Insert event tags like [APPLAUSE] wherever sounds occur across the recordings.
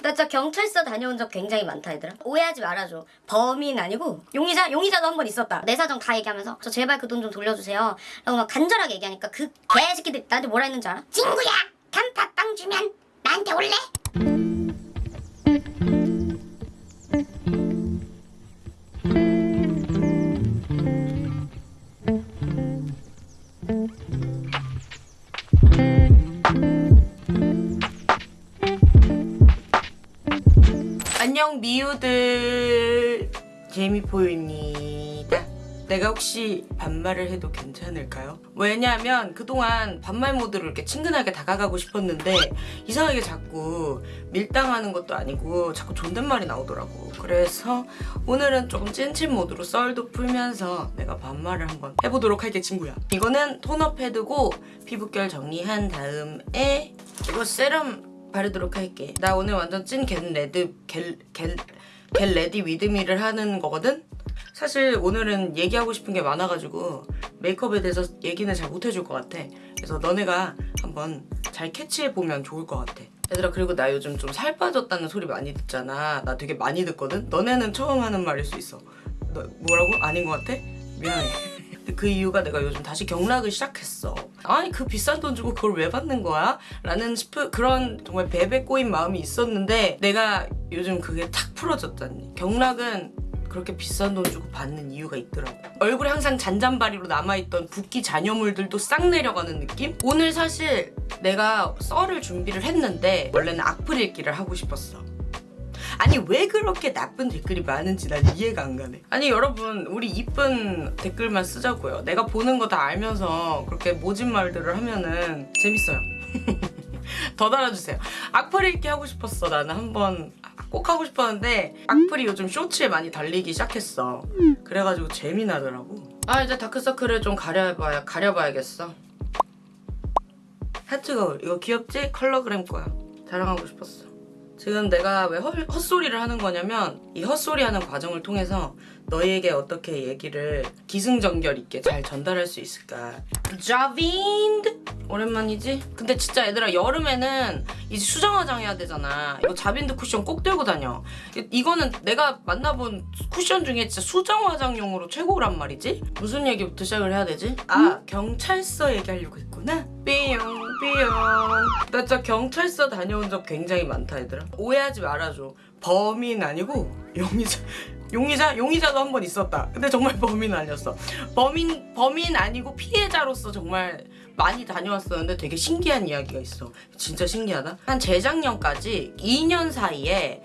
나 진짜 경찰서 다녀온 적 굉장히 많다 얘들아 오해하지 말아줘 범인 아니고 용의자? 용의자도 한 번 있었다 내 사정 다 얘기하면서 저 제발 그 돈 좀 돌려주세요 라고 막 간절하게 얘기하니까 그 개새끼들이 나한테 뭐라 했는지 알아? 친구야 단팥빵 주면 나한테 올래? 안녕 미우들. 재미포유입니다. 내가 혹시 반말을 해도 괜찮을까요? 왜냐하면 그동안 반말 모드로 이렇게 친근하게 다가가고 싶었는데 이상하게 자꾸 밀당하는 것도 아니고 자꾸 존댓말이 나오더라고. 그래서 오늘은 조금 찐친 모드로 썰도 풀면서 내가 반말을 한번 해보도록 할게 친구야. 이거는 토너 패드고 피부결 정리한 다음에 이거 세럼 바르도록 할게. 나 오늘 완전 찐 get red get, get, get ready with me를 하는 거거든? 사실 오늘은 얘기하고 싶은 게 많아가지고 메이크업에 대해서 얘기는 잘 못해줄 것 같아. 그래서 너네가 한번 잘 캐치해보면 좋을 것 같아. 얘들아 그리고 나 요즘 좀 살 빠졌다는 소리 많이 듣잖아. 나 되게 많이 듣거든? 너네는 처음 하는 말일 수 있어. 너 뭐라고? 아닌 것 같아? 미안해. 그 이유가 내가 요즘 다시 경락을 시작했어. 아니 그 비싼 돈 주고 그걸 왜 받는 거야? 라는 싶은 그런 정말 베베 꼬인 마음이 있었는데 내가 요즘 그게 탁 풀어졌다니. 경락은 그렇게 비싼 돈 주고 받는 이유가 있더라고. 얼굴에 항상 잔잔바리로 남아있던 붓기 잔여물들도 싹 내려가는 느낌? 오늘 사실 내가 썰을 준비를 했는데 원래는 악플 읽기를 하고 싶었어. 아니 왜 그렇게 나쁜 댓글이 많은지 난 이해가 안 가네. 아니 여러분 우리 이쁜 댓글만 쓰자고요. 내가 보는 거 다 알면서 그렇게 모진 말들을 하면은 재밌어요. [LAUGHS] 더 달아주세요. 악플 읽기 하고 싶었어. 나는 한번 꼭 하고 싶었는데 악플이 요즘 쇼츠에 많이 달리기 시작했어. 그래가지고 재미나더라고. 아 이제 다크서클을 좀 가려봐야, 가려봐야겠어. 하트거울 이거 귀엽지? 컬러그램 거야. 자랑하고 싶었어 지금 내가 왜 헛, 헛소리를 하는 거냐면 이 헛소리 하는 과정을 통해서 너희에게 어떻게 얘기를 기승전결 있게 잘 전달할 수 있을까? 자빈드 오랜만이지? 근데 진짜 얘들아 여름에는 이제 수정 화장 해야 되잖아. 이거 자빈드 쿠션 꼭 들고 다녀. 이- 이거는 내가 만나본 쿠션 중에 진짜 수정 화장용으로 최고란 말이지? 무슨 얘기부터 시작을 해야 되지? 아 경찰서 얘기하려고 했구나. 삐용 삐용 나 진짜 경찰서 다녀온 적 굉장히 많다 얘들아. 오해하지 말아줘. 범인 아니고 용의자. 용의자? 용의자도 한 번 있었다. 근데 정말 [LAUGHS] 범인 아니었어. 범인 범인 아니고 피해자로서 정말 많이 다녀왔었는데 되게 신기한 이야기가 있어. 진짜 신기하다. 한 재작년까지 2년 사이에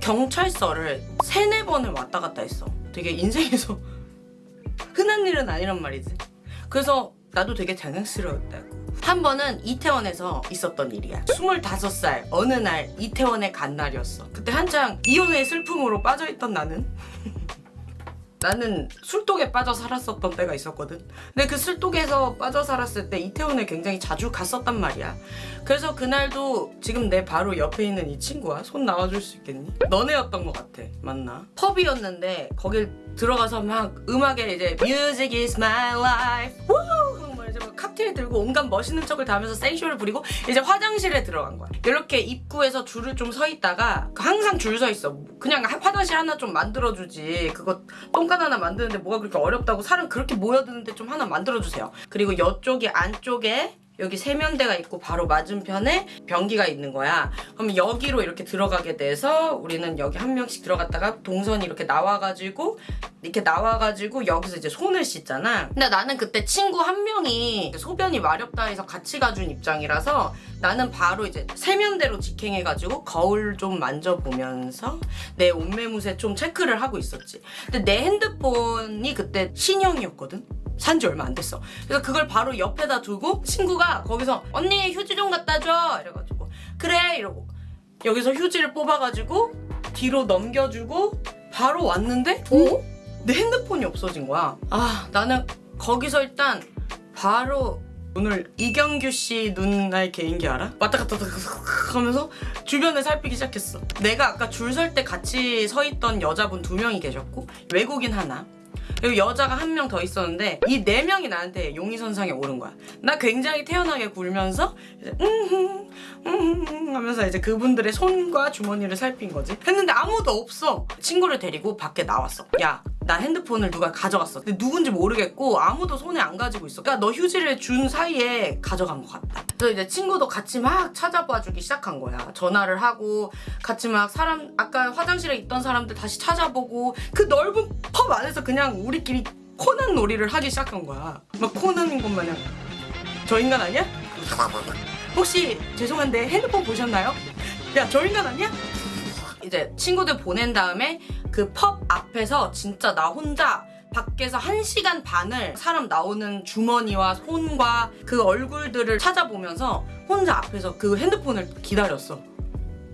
경찰서를 세네 번을 왔다 갔다 했어. 되게 인생에서 [LAUGHS] 흔한 일은 아니란 말이지. 그래서 나도 되게 장난스러웠다고 한 번은 이태원에서 있었던 일이야. 25살 어느 날 이태원에 간 날이었어. 그때 한창 이혼의 슬픔으로 빠져있던 나는? [LAUGHS] 나는 술독에 빠져 살았었던 때가 있었거든. 근데 그 술독에서 빠져 살았을 때 이태원에 굉장히 자주 갔었단 말이야. 그래서 그날도 지금 내 바로 옆에 있는 이 친구야 손 나와줄 수 있겠니? 너네였던 것 같아 맞나? 펍이었는데 거길 들어가서 막 음악에 이제 Music is my life 칵테일 들고 온갖 멋있는 척을 다 하면서 센쇼를 부리고 이제 화장실에 들어간 거야. 이렇게 입구에서 줄을 좀 서 있다가 항상 줄 서 있어. 그냥 하- 화장실 하나 좀 만들어주지. 그거 똥간 하나 만드는데 뭐가 그렇게 어렵다고 사람 그렇게 모여드는데 좀 하나 만들어주세요. 그리고 이쪽에 안쪽에 여기 세면대가 있고 바로 맞은편에 변기가 있는 거야. 그럼 여기로 이렇게 들어가게 돼서 우리는 여기 한 명씩 들어갔다가 동선이 이렇게 나와가지고 이렇게 나와가지고 여기서 이제 손을 씻잖아. 근데 나는 그때 친구 한 명이 소변이 마렵다 해서 같이 가준 입장이라서 나는 바로 이제 세면대로 직행해가지고 거울 좀 만져보면서 내 옷매무새 좀 체크를 하고 있었지. 근데 내 핸드폰이 그때 신형이었거든? 산지 얼마 안 됐어. 그래서 그걸 바로 옆에다 두고 친구가 거기서 언니 휴지 좀 갖다 줘 이래가지고 그래 이러고 여기서 휴지를 뽑아가지고 뒤로 넘겨주고 바로 왔는데 어? 내 핸드폰이 없어진 거야. 아 나는 거기서 일단 바로 오늘 이경규 씨 눈알 개인기 알아? 왔다 갔다 왔다 갔다 하면서 주변을 살피기 시작했어. 내가 아까 줄 설 때 같이 서 있던 여자분 두 명이 계셨고 외국인 하나 그리고 여자가 한 명 더 있었는데 이 네 명이 나한테 용의선상에 오른 거야. 나 굉장히 태연하게 굴면서 이제 음흠 음흠 하면서 이제 그분들의 손과 주머니를 살핀 거지. 했는데 아무도 없어. 친구를 데리고 밖에 나왔어. 야. 나 핸드폰을 누가 가져갔어. 근데 누군지 모르겠고 아무도 손에 안 가지고 있어. 그러니까 너 휴지를 준 사이에 가져간 것 같다. 그래서 이제 친구도 같이 막 찾아봐 주기 시작한 거야. 전화를 하고 같이 막 사람 아까 화장실에 있던 사람들 다시 찾아보고 그 넓은 펍 안에서 그냥 우리 끼리 코난 놀이를 하기 시작한 거야. 막 코난인 것 마냥 저 인간 아니야? 혹시 죄송한데 핸드폰 보셨나요? 야 저 인간 아니야? 이제 친구들 보낸 다음에 그 펍 앞에서 진짜 나 혼자 밖에서 한 시간 반을 사람 나오는 주머니와 손과 그 얼굴들을 찾아보면서 혼자 앞에서 그 핸드폰을 기다렸어.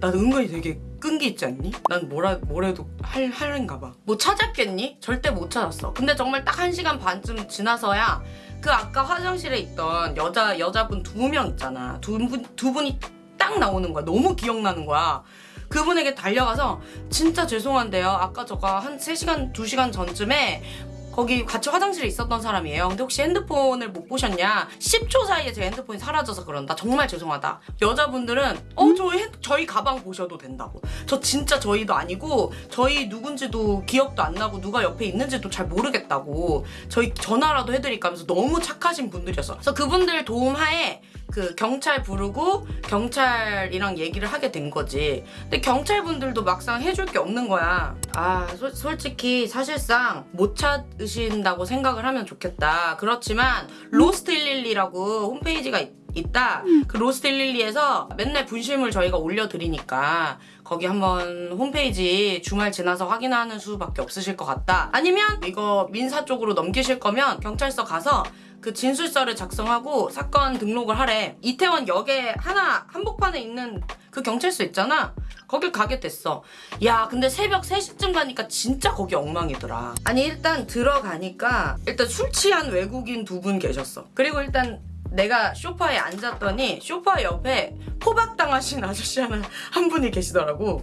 난 은근히 되게 끈기 있지 않니? 난 뭐라 뭐래도 할 할인가 봐. 뭐 찾았겠니? 절대 못 찾았어. 근데 정말 딱 한 시간 반쯤 지나서야 그 아까 화장실에 있던 여자 여자분 두 명 있잖아. 두 분 두 분이 딱 나오는 거야. 너무 기억나는 거야. 그분에게 달려가서 진짜 죄송한데요. 아까 저가 한 3시간, 2시간 전쯤에 거기 같이 화장실에 있었던 사람이에요. 근데 혹시 핸드폰을 못 보셨냐? 10초 사이에 제 핸드폰이 사라져서 그런다. 정말 죄송하다. 여자분들은 어, 저희, 핸- 저희 가방 보셔도 된다고. 저 진짜 저희도 아니고 저희 누군지도 기억도 안 나고 누가 옆에 있는지도 잘 모르겠다고. 저희 전화라도 해드릴까 하면서 너무 착하신 분들이었어. 그래서 그분들 도움하에 그 경찰 부르고 경찰이랑 얘기를 하게 된 거지. 근데 경찰분들도 막상 해줄 게 없는 거야. 아, 솔- 솔직히 사실상 못 찾으신다고 생각을 하면 좋겠다. 그렇지만 Lost 112라고 홈페이지가 있, 있다. 그 Lost 112에서 맨날 분실물 저희가 올려드리니까 거기 한번 홈페이지 주말 지나서 확인하는 수밖에 없으실 것 같다. 아니면 이거 민사 쪽으로 넘기실 거면 경찰서 가서 그 진술서를 작성하고 사건 등록을 하래. 이태원 역에 하나 한복판에 있는 그 경찰서 있잖아. 거길 가게 됐어. 야, 근데 새벽 3시쯤 가니까 진짜 거기 엉망이더라. 아니, 일단 들어가니까 일단 술 취한 외국인 두 분 계셨어. 그리고 일단 내가 쇼파에 앉았더니 쇼파 옆에 포박당하신 아저씨 하나 한 분이 계시더라고.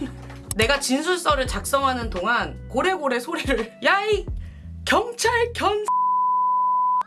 [LAUGHS] 내가 진술서를 작성하는 동안 고래고래 소리를 야이 경찰 견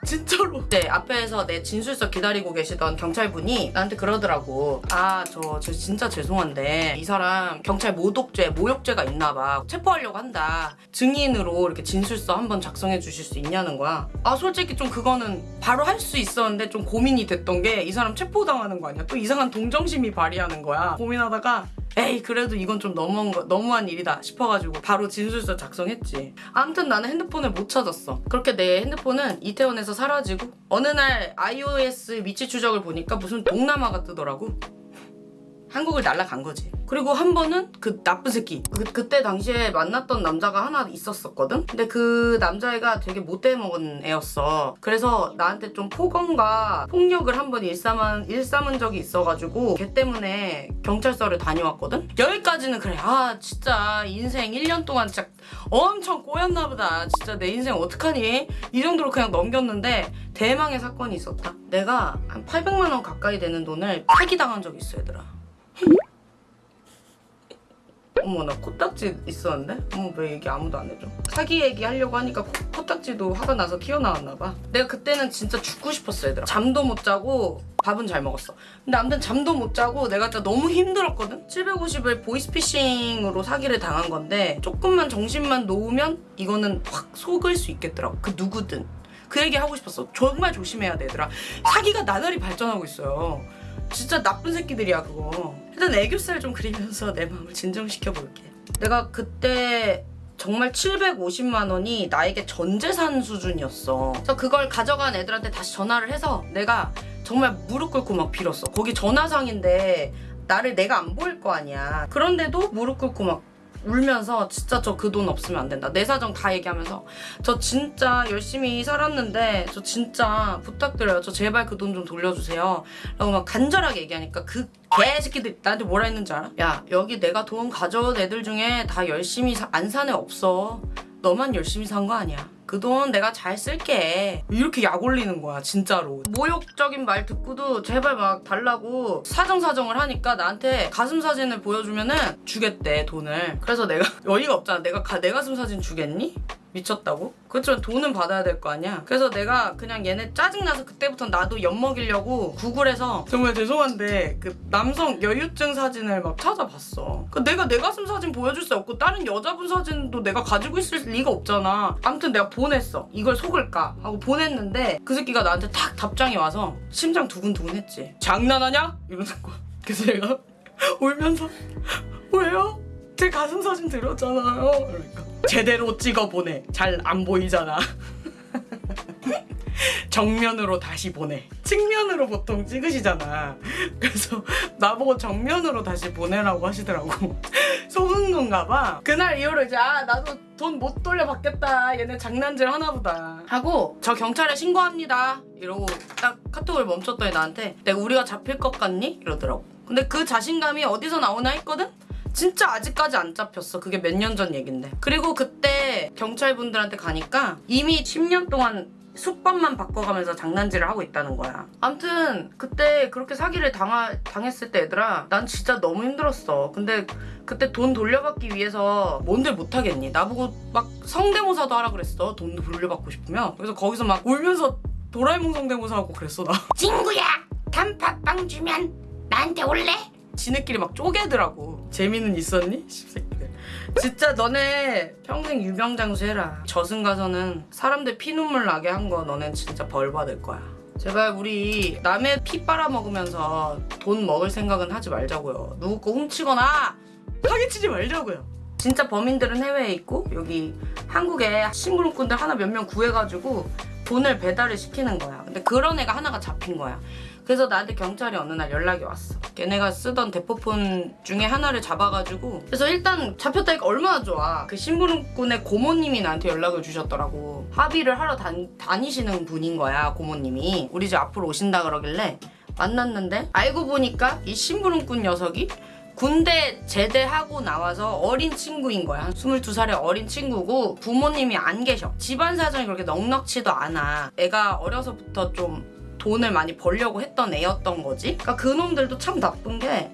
진짜로? 네 앞에서 내 진술서 기다리고 계시던 경찰분이 나한테 그러더라고. 아저 저 진짜 죄송한데 이 사람 경찰 모독죄 모욕죄가 있나봐. 체포하려고 한다. 증인으로 이렇게 진술서 한번 작성해 주실 수 있냐는 거야. 아 솔직히 좀 그거는 바로 할 수 있었는데 좀 고민이 됐던 게 이 사람 체포당하는 거 아니야? 또 이상한 동정심이 발휘하는 거야. 고민하다가 에이 그래도 이건 좀 너무한 거 너무한 일이다 싶어가지고 바로 진술서 작성했지. 아무튼 나는 핸드폰을 못 찾았어. 그렇게 내 핸드폰은 이태원에서 사라지고 어느 날 iOS 위치 추적을 보니까 무슨 동남아가 뜨더라고. 한국을 날아간 거지. 그리고 한 번은 그 나쁜 새끼. 그, 그때 당시에 만났던 남자가 하나 있었었거든? 근데 그 남자애가 되게 못돼 먹은 애였어. 그래서 나한테 좀 폭언과 폭력을 한 번 일삼은, 일삼은 적이 있어가지고 걔 때문에 경찰서를 다녀왔거든? 여기까지는 그래. 아, 진짜 인생 1년 동안 진짜 엄청 꼬였나 보다. 진짜 내 인생 어떡하니? 이 정도로 그냥 넘겼는데 대망의 사건이 있었다. 내가 한 800만 원 가까이 되는 돈을 사기당한 적이 있어, 얘들아. 어머 나 코딱지 있었는데? 어머 왜 얘기 아무도 안 해줘? 사기 얘기 하려고 하니까 코, 코딱지도 화가 나서 튀어나왔나 봐. 내가 그때는 진짜 죽고 싶었어 얘들아. 잠도 못 자고 밥은 잘 먹었어. 근데 아무튼 잠도 못 자고 내가 진짜 너무 힘들었거든? 750을 보이스피싱으로 사기를 당한 건데 조금만 정신만 놓으면 이거는 확 속을 수 있겠더라고 그 누구든. 그 얘기 하고 싶었어. 정말 조심해야 돼 얘들아. 사기가 나날이 발전하고 있어요 진짜 나쁜 새끼들이야 그거. 일단 애교살 좀 그리면서 내 마음을 진정시켜 볼게. 내가 그때 정말 750만 원이 나에게 전 재산 수준이었어. 그래서 그걸 가져간 애들한테 다시 전화를 해서 내가 정말 무릎 꿇고 막 빌었어. 거기 전화상인데 나를 내가 안 보일 거 아니야. 그런데도 무릎 꿇고 막 울면서 진짜 저 그 돈 없으면 안 된다. 내 사정 다 얘기하면서 저 진짜 열심히 살았는데 저 진짜 부탁드려요. 저 제발 그 돈 좀 돌려주세요. 라고 막 간절하게 얘기하니까 그 개새끼들 나한테 뭐라 했는지 알아? 야 여기 내가 돈 가져온 애들 중에 다 열심히 사- 안산애 없어 너만 열심히 산 거 아니야. 그 돈 내가 잘 쓸게. 이렇게 약 올리는 거야 진짜로. 모욕적인 말 듣고도 제발 막 달라고 사정사정을 하니까 나한테 가슴 사진을 보여주면은 주겠대 돈을. 그래서 내가 [LAUGHS] 어이가 없잖아. 내가 가, 내 가슴 사진 주겠니? 미쳤다고? 그렇지만 돈은 받아야 될 거 아니야. 그래서 내가 그냥 얘네 짜증나서 그때부터 나도 엿먹이려고 구글에서 정말 죄송한데 그 남성 여유증 사진을 막 찾아봤어. 그 내가 내 가슴 사진 보여줄 수 없고 다른 여자분 사진도 내가 가지고 있을 리가 없잖아. 아무튼 내가 보냈어. 이걸 속을까 하고 보냈는데 그 새끼가 나한테 탁 답장이 와서 심장 두근두근 했지. 장난하냐? 이러는 거야. [LAUGHS] 그래서 내가 울면서 [LAUGHS] 왜요? 제 가슴 사진 드렸잖아요. 그러니까 제대로 찍어 보내. 잘 안 보이잖아. 정면으로 다시 보내. 측면으로 보통 찍으시잖아. 그래서 나보고 정면으로 다시 보내라고 하시더라고. 속은 건가 봐. 그날 이후로 이제 아 나도 돈 못 돌려 받겠다. 얘네 장난질 하나보다. 하고 저 경찰에 신고합니다. 이러고 딱 카톡을 멈췄더니 나한테 내가 우리가 잡힐 것 같니? 이러더라고. 근데 그 자신감이 어디서 나오나 했거든? 진짜 아직까지 안 잡혔어. 그게 몇 년 전 얘긴데. 그리고 그때 경찰분들한테 가니까 이미 10년 동안 수법만 바꿔가면서 장난질을 하고 있다는 거야. 암튼 그때 그렇게 사기를 당하, 당했을 때 얘들아 난 진짜 너무 힘들었어. 근데 그때 돈 돌려받기 위해서 뭔들 못하겠니? 나보고 막 성대모사도 하라 그랬어. 돈 돌려받고 싶으면. 그래서 거기서 막 울면서 도라에몽 성대모사 하고 그랬어 나. 친구야 단팥빵 주면 나한테 올래? 지네끼리 막 쪼개더라고. 재미는 있었니? 십새끼들. 진짜 너네 평생 유병장수 해라. 저승 가서는 사람들 피눈물 나게 한 거 너넨 진짜 벌 받을 거야. 제발 우리 남의 피 빨아먹으면서 돈 먹을 생각은 하지 말자고요. 누구 거 훔치거나 사기치지 말자고요. 진짜 범인들은 해외에 있고 여기 한국에 심부름꾼들 하나 몇 명 구해가지고 돈을 배달을 시키는 거야. 근데 그런 애가 하나가 잡힌 거야. 그래서 나한테 경찰이 어느 날 연락이 왔어. 걔네가 쓰던 대포폰 중에 하나를 잡아가지고 그래서 일단 잡혔다니까 얼마나 좋아. 그 심부름꾼의 고모님이 나한테 연락을 주셨더라고. 합의를 하러 다니, 다니시는 분인 거야 고모님이. 우리 집 앞으로 오신다 그러길래 만났는데 알고 보니까 이 심부름꾼 녀석이 군대 제대하고 나와서 어린 친구인 거야. 22살의 어린 친구고 부모님이 안 계셔. 집안 사정이 그렇게 넉넉치도 않아. 애가 어려서부터 좀 돈을 많이 벌려고 했던 애였던 거지. 그러니까 그놈들도 참 나쁜 게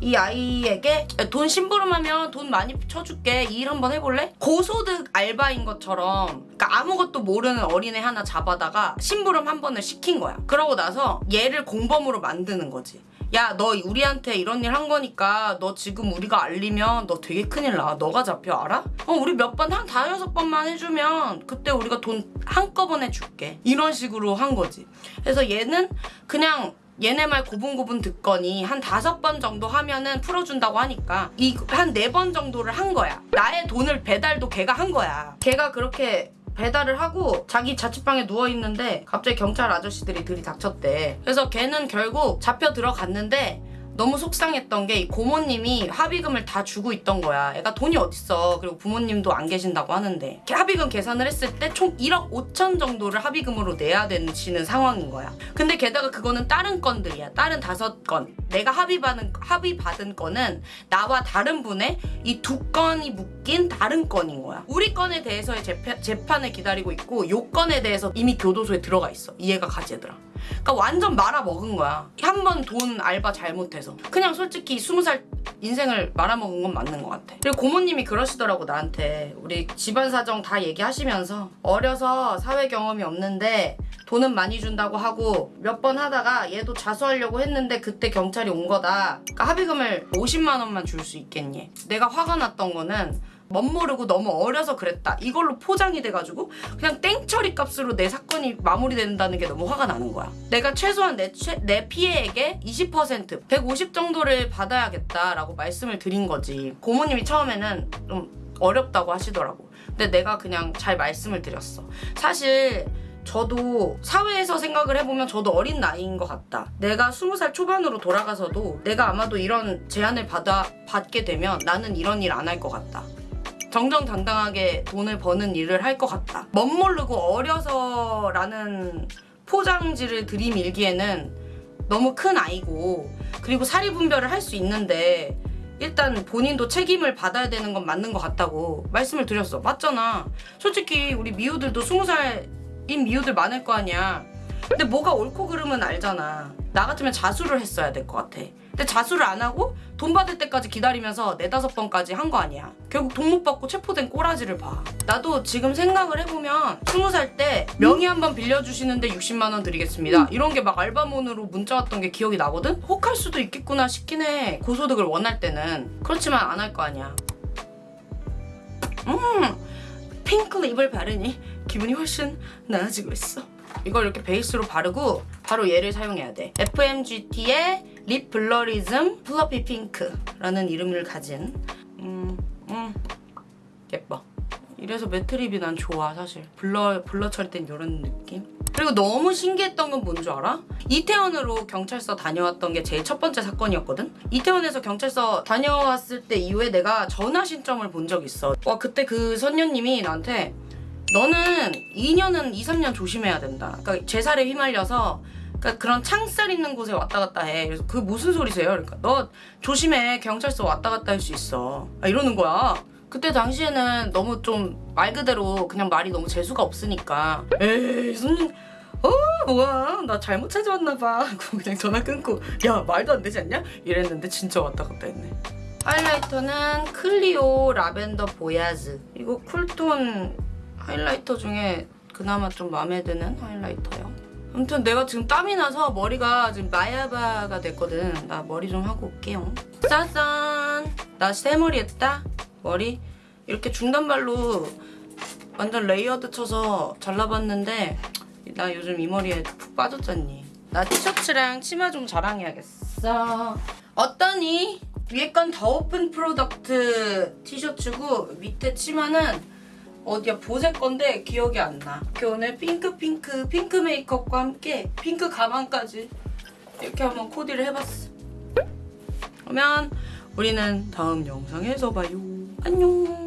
이 아이에게 돈 심부름하면 돈 많이 쳐줄게 이일 한번 해볼래? 고소득 알바인 것처럼 그러니까 아무것도 모르는 어린애 하나 잡아다가 심부름 한 번을 시킨 거야 그러고 나서 얘를 공범으로 만드는 거지 야 너 우리한테 이런 일 한 거니까 너 지금 우리가 알리면 너 되게 큰일 나 너가 잡혀 알아? 어 우리 몇 번 한 다여섯 번만 해주면 그때 우리가 돈 한꺼번에 줄게 이런 식으로 한 거지 그래서 얘는 그냥 얘네 말 고분고분 듣거니 한 다섯 번 정도 하면은 풀어준다고 하니까 이 한 네 번 정도를 한 거야. 나의 돈을 배달도 걔가 한 거야. 걔가 그렇게 배달을 하고 자기 자취방에 누워 있는데 갑자기 경찰 아저씨들이 들이닥쳤대. 그래서 걔는 결국 잡혀 들어갔는데 너무 속상했던 게이 고모님이 합의금을 다 주고 있던 거야. 애가 돈이 어딨어. 그리고 부모님도 안 계신다고 하는데. 합의금 계산을 했을 때 총 1억 5천 정도를 합의금으로 내야 되는 상황인 거야. 근데 게다가 그거는 다른 건들이야. 다른 다섯 건. 내가 합의 받은 합의 받은 건은 나와 다른 분의 이 두 건이 묶인 다른 건인 거야. 우리 건에 대해서의 재판, 재판을 기다리고 있고 요 건에 대해서 이미 교도소에 들어가 있어. 이해가 가지 얘들아. 그러니까 완전 말아먹은 거야. 한 번 돈 알바 잘못해서. 그냥 솔직히 스무 살 인생을 말아먹은 건 맞는 것 같아. 그리고 고모님이 그러시더라고 나한테. 우리 집안 사정 다 얘기하시면서 어려서 사회 경험이 없는데 돈은 많이 준다고 하고 몇 번 하다가 얘도 자수하려고 했는데 그때 경찰이 온 거다. 그러니까 합의금을 50만 원만 줄 수 있겠니? 내가 화가 났던 거는 멋모르고 너무 어려서 그랬다. 이걸로 포장이 돼가지고 그냥 땡처리 값으로 내 사건이 마무리된다는 게 너무 화가 나는 거야. 내가 최소한 내, 최, 내 피해액의 20% 150 정도를 받아야겠다라고 말씀을 드린 거지. 고모님이 처음에는 좀 어렵다고 하시더라고. 근데 내가 그냥 잘 말씀을 드렸어. 사실 저도 사회에서 생각을 해보면 저도 어린 나이인 것 같다. 내가 스무 살 초반으로 돌아가서도 내가 아마도 이런 제안을 받아 받게 되면 나는 이런 일 안 할 것 같다. 정정당당하게 돈을 버는 일을 할 것 같다. 멋모르고 어려서라는 포장지를 들이밀기에는 너무 큰 아이고 그리고 사리 분별을 할 수 있는데 일단 본인도 책임을 받아야 되는 건 맞는 것 같다고 말씀을 드렸어. 맞잖아. 솔직히 우리 미우들도 스무 살인 미우들 많을 거 아니야. 근데 뭐가 옳고 그름은 알잖아. 나 같으면 자수를 했어야 될 것 같아. 근데 자수를 안 하고 돈 받을 때까지 기다리면서 네다섯 번까지 한 거 아니야. 결국 돈못 받고 체포된 꼬라지를 봐. 나도 지금 생각을 해보면 스무 살 때 명의 한 번 빌려주시는데 60만 원 드리겠습니다. 이런 게 막 알바몬으로 문자 왔던 게 기억이 나거든? 혹할 수도 있겠구나 싶긴 해. 고소득을 원할 때는. 그렇지만 안 할 거 아니야. 음, 핑크 lip을 바르니 기분이 훨씬 나아지고 있어. 이걸 이렇게 베이스로 바르고 바로 얘를 사용해야 돼. FMGT의 Lip Blurrism Fluffy Pink라는 이름을 가진 음, 음, 예뻐. 이래서 matte lip이 난 좋아 사실. blur blur 처리된 이런 느낌. 그리고 너무 신기했던 건 뭔 줄 알아? 이태원으로 경찰서 다녀왔던 게 제일 첫 번째 사건이었거든? 이태원에서 경찰서 다녀왔을 때 이후에 내가 전화 신청을 본 적이 있어. 와, 그때 그 선녀님이 나한테 너는 2년은 2, 3년 조심해야 된다. 그러니까 제살에 휘말려서 그러니까 그런 창살 있는 곳에 왔다 갔다 해. 그래서 그게 무슨 소리세요? 그러니까 너 조심해. 경찰서 왔다 갔다 할 수 있어. 아, 이러는 거야. 그때 당시에는 너무 좀 말 그대로 그냥 말이 너무 재수가 없으니까 에이 손님 어 뭐야 나 잘못 찾아왔나 봐 [LAUGHS] 하고 그냥 전화 끊고 야 말도 안 되지 않냐? 이랬는데 진짜 왔다 갔다 했네 하이라이터는 클리오 라벤더 보야즈 이거 쿨톤 하이라이터 중에 그나마 좀 마음에 드는 하이라이터요 아무튼 내가 지금 땀이 나서 머리가 지금 마야바가 됐거든. 나 머리 좀 하고 올게요. 짜잔! 나 새머리 했다. 머리. 이렇게 중단발로 완전 layered 쳐서 잘라봤는데 나 요즘 이 머리에 푹 빠졌잖니. 나 티셔츠랑 치마 좀 자랑해야겠어. 어떠니? 위에 건 The Open Product 티셔츠고 밑에 치마는 어디야 보세 건데 기억이 안 나. 이렇게 오늘 핑크 핑크 핑크 메이크업과 함께 핑크 가방까지 이렇게 한번 코디를 해봤어. 그러면 우리는 다음 영상에서 봐요. 안녕.